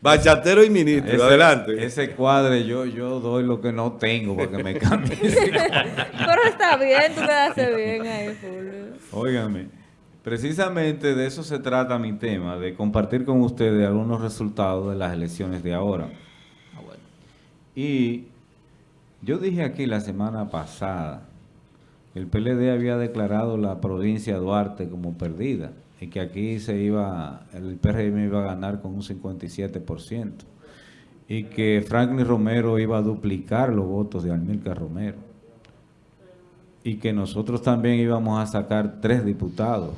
Bachatero y ministro, adelante. Ese cuadre yo, yo doy lo que no tengo para que me cambie. Pero está bien, tú quedaste bien ahí, Fulvio. Óigame, precisamente de eso se trata mi tema, de compartir con ustedes algunos resultados de las elecciones de ahora. Ah, y yo dije aquí la semana pasada, el PLD había declarado la provincia de Duarte como perdida y que aquí se iba, el PRM iba a ganar con un 57% y que Franklin Romero iba a duplicar los votos de Almilcar Romero y que nosotros también íbamos a sacar tres diputados.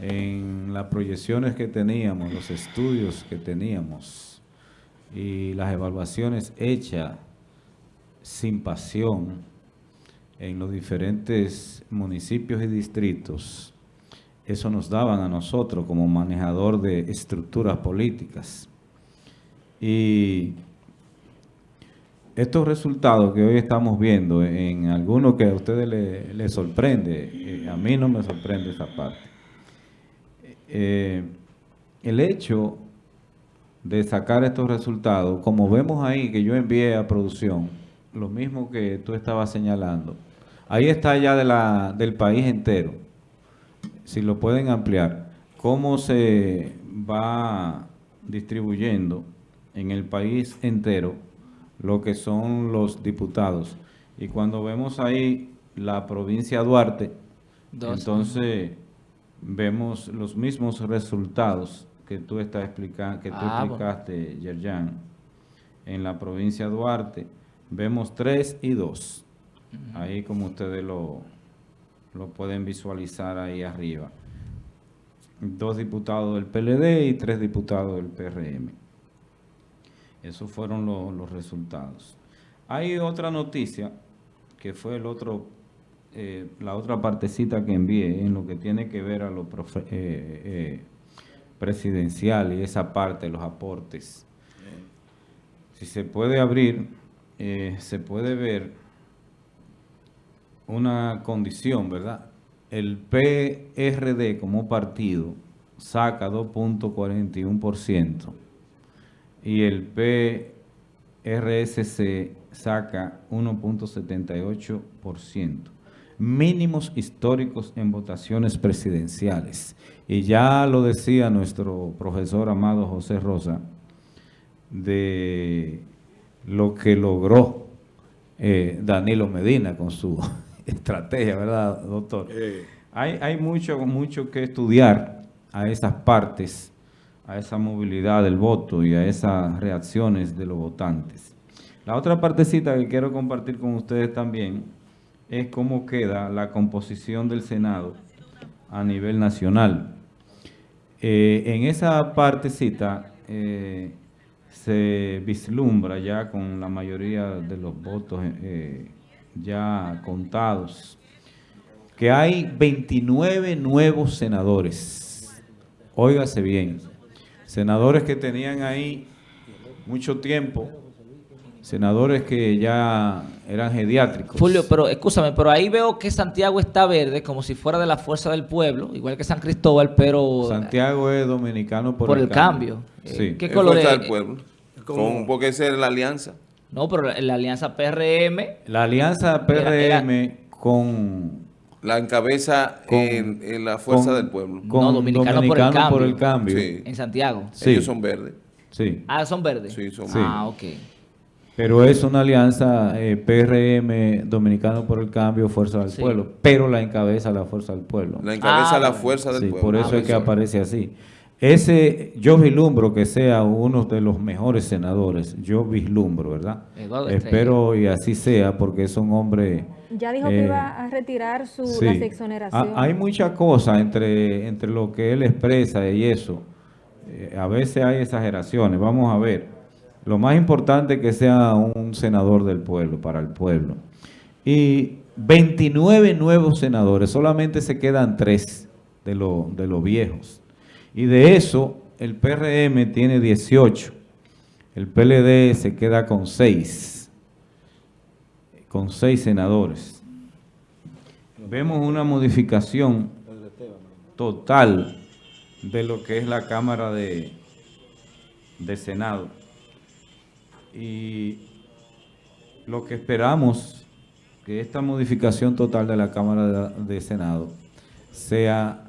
En las proyecciones que teníamos, los estudios que teníamos y las evaluaciones hechas sin pasión en los diferentes municipios y distritos, eso nos daban a nosotros como manejador de estructuras políticas. Y estos resultados que hoy estamos viendo, en algunos que a ustedes les, sorprende, eh, a mí no me sorprende esa parte. Eh, el hecho de sacar estos resultados, como vemos ahí que yo envié a producción, lo mismo que tú estabas señalando, ahí está ya de la, del país entero, si lo pueden ampliar, cómo se va distribuyendo en el país entero lo que son los diputados. Y cuando vemos ahí la provincia Duarte, entonces vemos los mismos resultados que tú estás explicando, que tú ah, explicaste, Yerjan, en la provincia Duarte, vemos 3 y 2. Ahí como ustedes lo, lo pueden visualizar ahí arriba. Dos diputados del PLD y tres diputados del PRM. Esos fueron los resultados. Hay otra noticia, que fue el otro, eh, la otra partecita que envié en lo que tiene que ver a lo eh, eh, presidencial y esa parte, los aportes. Si se puede abrir, se puede ver una condición, ¿verdad? El PRD como partido saca 2.41% y el PRSC saca 1.78%. Mínimos históricos en votaciones presidenciales. Y ya lo decía nuestro profesor amado José Rosa, de lo que logró eh, Danilo Medina con su estrategia, ¿verdad, doctor? Hay, hay mucho, mucho que estudiar a esas partes, a esa movilidad del voto y a esas reacciones de los votantes. La otra partecita que quiero compartir con ustedes también es cómo queda la composición del Senado a nivel nacional. Eh, en esa partecita eh, se vislumbra ya con la mayoría de los votos eh, ya contados, que hay 29 nuevos senadores. Óigase bien, senadores que tenían ahí mucho tiempo, senadores que ya eran geriátricos. Julio, pero escúchame, pero ahí veo que Santiago está verde, como si fuera de la fuerza del pueblo, igual que San Cristóbal, pero... Santiago es dominicano por, por el, cambio. Sí. ¿Qué color es? del pueblo. Con, porque esa es la alianza. No, pero la, alianza PRM... La alianza PRM con... La encabeza en, la fuerza del pueblo. no, dominicano, por el cambio. En Santiago. Sí. Ellos son verdes. Sí. Ah, son verdes. Sí, son verdes. Ah, ok. Pero es una alianza eh, PRM, Dominicano por el Cambio, Fuerza del Pueblo. Pero la encabeza la Fuerza del Pueblo. La encabeza ah, la Fuerza del Pueblo. Por eso ah, es que aparece así. Ese, yo vislumbro que sea uno de los mejores senadores, yo vislumbro, ¿verdad? Espero y así sea, porque es un hombre... Ya dijo que iba a retirar su exoneración. hay mucha cosa entre, entre lo que él expresa y eso. Eh, a veces hay exageraciones, vamos a ver. Lo más importante es que sea un senador del pueblo, para el pueblo. Y 29 nuevos senadores, solamente se quedan tres de, de los viejos. Y de eso, el PRM tiene 18. El PLD se queda con 6. Con 6 senadores. Vemos una modificación total de lo que es la Cámara de, de Senado. Y lo que esperamos que esta modificación total de la Cámara de, de Senado sea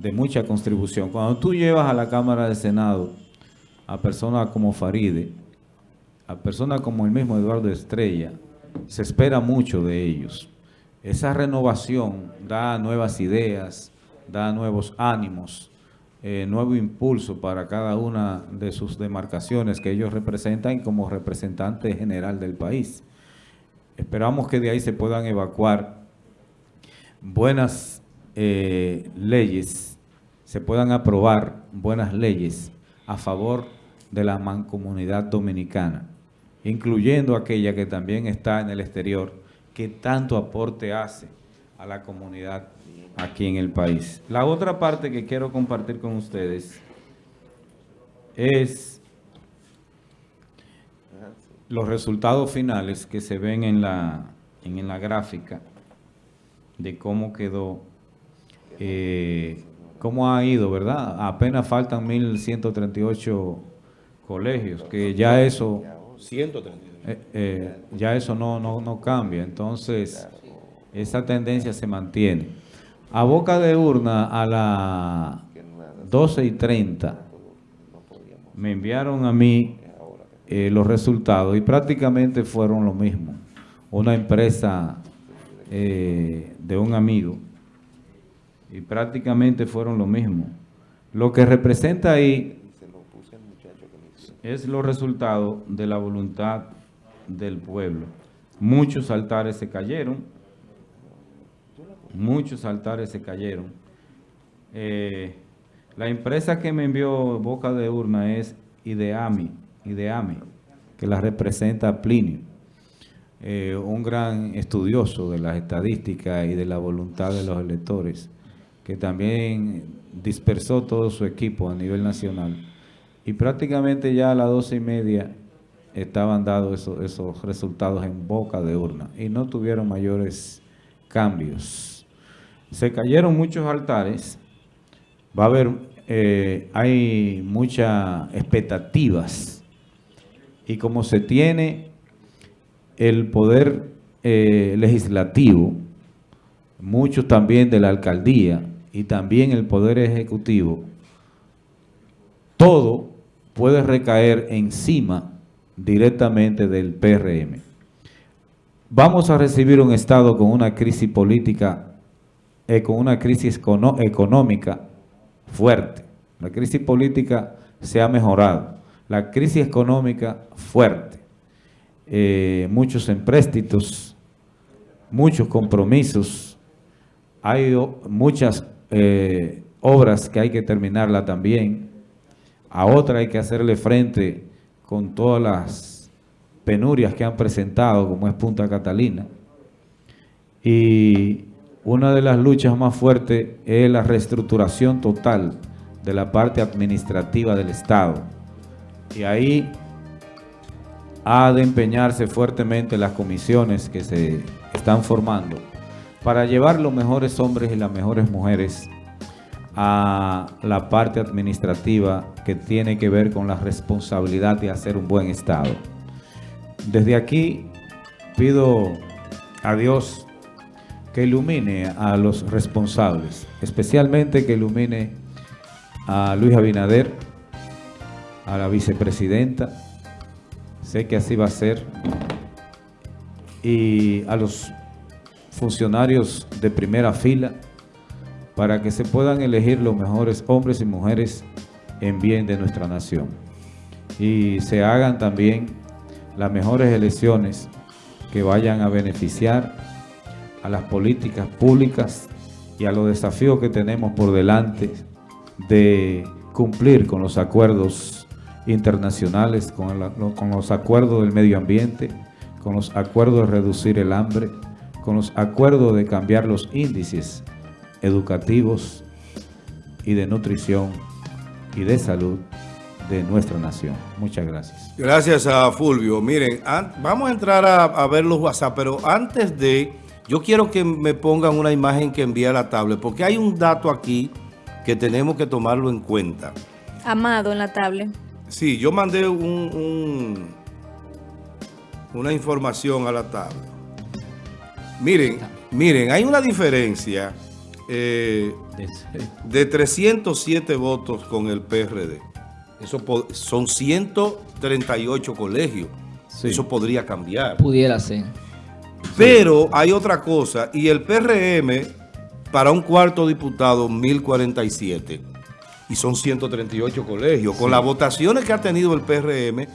de mucha contribución. Cuando tú llevas a la Cámara de Senado a personas como Faride, a personas como el mismo Eduardo Estrella, se espera mucho de ellos. Esa renovación da nuevas ideas, da nuevos ánimos, eh, nuevo impulso para cada una de sus demarcaciones que ellos representan como representante general del país. Esperamos que de ahí se puedan evacuar buenas eh, leyes, se puedan aprobar buenas leyes a favor de la mancomunidad dominicana, incluyendo aquella que también está en el exterior, que tanto aporte hace a la comunidad aquí en el país. La otra parte que quiero compartir con ustedes es los resultados finales que se ven en la, en la gráfica de cómo quedó, eh, cómo ha ido, ¿verdad? Apenas faltan 1.138 colegios, que ya eso... 138. Eh, eh, ya eso no, no, no cambia, entonces esa tendencia se mantiene. A boca de urna a las 12 y 30 me enviaron a mí eh, los resultados y prácticamente fueron lo mismo. Una empresa eh, de un amigo y prácticamente fueron lo mismo. Lo que representa ahí es los resultados de la voluntad del pueblo. Muchos altares se cayeron, muchos altares se cayeron. Eh, la empresa que me envió Boca de Urna es Ideami, Ideami que la representa Plinio, eh, un gran estudioso de las estadísticas y de la voluntad de los electores, que también dispersó todo su equipo a nivel nacional. Y prácticamente ya a las doce y media estaban dados esos, esos resultados en boca de urna y no tuvieron mayores cambios. Se cayeron muchos altares, va a haber, eh, hay muchas expectativas y como se tiene el poder eh, legislativo, muchos también de la alcaldía y también el poder ejecutivo, todo puede recaer encima directamente del PRM. Vamos a recibir un Estado con una crisis política, eh, con una crisis económica fuerte. La crisis política se ha mejorado. La crisis económica fuerte. Eh, muchos empréstitos, muchos compromisos. Hay muchas eh, obras que hay que terminarla también. A otra hay que hacerle frente con todas las penurias que han presentado, como es Punta Catalina. Y una de las luchas más fuertes es la reestructuración total de la parte administrativa del Estado. Y ahí ha de empeñarse fuertemente las comisiones que se están formando para llevar los mejores hombres y las mejores mujeres a la parte administrativa que tiene que ver con la responsabilidad de hacer un buen Estado. Desde aquí pido a Dios que ilumine a los responsables, especialmente que ilumine a Luis Abinader, a la vicepresidenta, sé que así va a ser, y a los funcionarios de primera fila, para que se puedan elegir los mejores hombres y mujeres en bien de nuestra nación. Y se hagan también las mejores elecciones que vayan a beneficiar a las políticas públicas y a los desafíos que tenemos por delante de cumplir con los acuerdos internacionales, con, los acuerdos del medio ambiente, con los acuerdos de reducir el hambre, con los acuerdos de cambiar los índices educativos y de nutrición y de salud de nuestra nación. Muchas gracias. Gracias a Fulvio. Miren, vamos a entrar a, ver los WhatsApp, pero antes de, yo quiero que me pongan una imagen que envía la tablet, porque hay un dato aquí que tenemos que tomarlo en cuenta. Amado en la tablet. Sí, yo mandé un, un- una información a la tabla. Miren, miren, hay una diferencia eh, de 307 votos con el PRD. Eso son 138 colegios. Sí. Eso podría cambiar. Pudiera ser. Pero hay otra cosa, y el PRM para un cuarto diputado 1047 y son 138 colegios. Con las votaciones que ha tenido el PRM,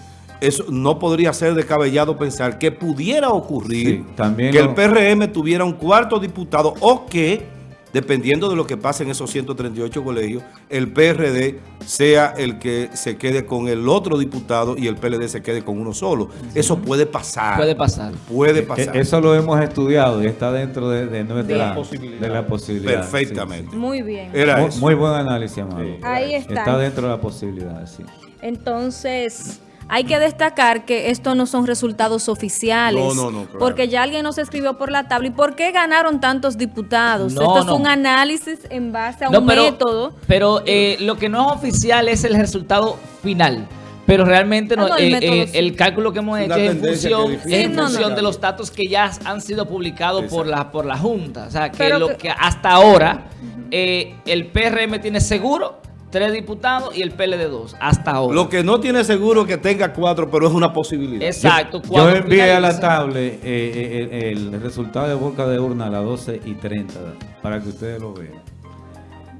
eso no podría ser descabellado pensar que pudiera ocurrir Sí, también que el PRM tuviera un cuarto diputado o que, dependiendo de lo que pase en esos 138 colegios, el PRD sea el que se quede con el otro diputado y el PLD se quede con uno solo. Eso puede pasar. Puede pasar. Puede Eh, pasar. Eso lo hemos estudiado y está dentro de, de nuestra De la posibilidad. de la posibilidad. Perfectamente. Muy bien. Era Muy, eso. muy buen análisis, Amado. Sí. Ahí está. Está dentro de la posibilidad, sí. Entonces, hay que destacar que estos no son resultados oficiales. No, no, no, claro. Porque ya alguien nos escribió por la tabla. ¿Y por qué ganaron tantos diputados? No, Esto es un análisis en base a No, un pero, método. Pero eh, lo que no es oficial es el resultado final. Pero realmente no, Ah, no, el eh, método eh, sí. el cálculo que hemos Una hecho es en función, es es difícil en Sí, no, no. función de los datos que ya han sido publicados por la, por la Junta. O sea, que Pero lo que- que hasta ahora eh, el PRM tiene seguro tres diputados y el PLD dos. Hasta ahora. Lo que no tiene seguro es que tenga cuatro, pero es una posibilidad. Exacto. Yo cuando envié a la tablet eh, eh, el, el resultado de boca de urna a las 12 y 30 para que ustedes lo vean.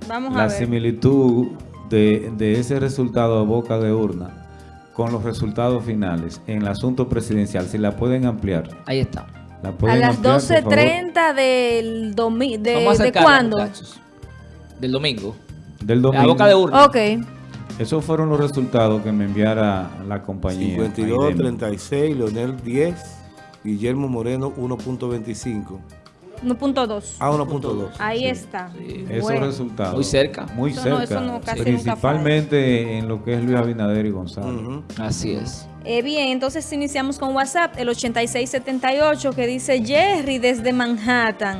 Vamos a La ver. similitud de, de ese resultado de boca de urna con los resultados finales en el asunto presidencial, si la pueden ampliar. Ahí está. La A las ampliar, por favor? 12.30 del domingo. ¿De, ¿de cuándo? muchachos. Del domingo. Del La domingo. boca de urna. Ok. Esos fueron los resultados que me enviara la compañía. 52, Aidem. 36, Leonel 10, Guillermo Moreno 1.25. 1.2. Ah, 1.2. Ahí está. Esos Bueno. resultados. Muy cerca. Muy Eso no- cerca. eso no, casi nunca principalmente en lo que es Luis Abinader y Gonzalo. Así es. Eh, bien, entonces iniciamos con WhatsApp, el 8678 que dice Jerry desde Manhattan.